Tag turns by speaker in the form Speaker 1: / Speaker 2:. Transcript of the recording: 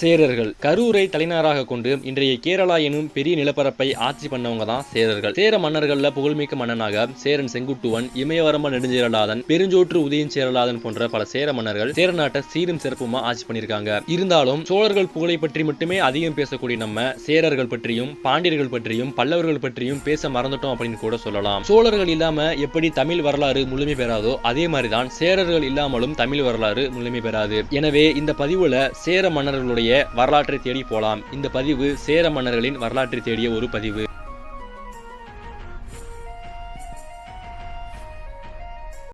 Speaker 1: சேரர்கள். கரூரை தலைநகராக கொண்டு இன்றைய கேரளா எனும் பெரிய நிலப்பரப்பை ஆட்சி பண்ணவங்க தான் சேரர்கள். சேர மன்னர்கள்ல புகழ்மிக்க மன்னனாக சேரன் செங்குட்டுவன் இமயவரம்ப நெடுஞ்சேரலாதன் பெருஞ்சோற்று உதயன் சேரலாதன் போன்ற பல சேர மன்னர்கள் சேர நாட்டை சீரும் சிறப்புமா ஆட்சி பண்ணியிருக்காங்க. இருந்தாலும் சோழர்கள் புகழை பற்றி மட்டுமே அதிகம் பேசக்கூடிய நம்ம சேரர்கள் பற்றியும் பாண்டியர்கள் பற்றியும் பல்லவர்கள் பற்றியும் பேச மறந்துட்டோம் அப்படின்னு கூட சொல்லலாம். சோழர்கள் இல்லாம எப்படி தமிழ் வரலாறு முழுமை பெறாதோ அதே மாதிரிதான் சேரர்கள் இல்லாமலும் தமிழ் வரலாறு முழுமை பெறாது. எனவே இந்த பதிவுல சேர மன்னர்களுடைய வரலாற்றை தேடி போலாம். இந்த பதிவு சேர மன்னர்களின் வரலாற்றை தேடிய ஒரு பதிவு.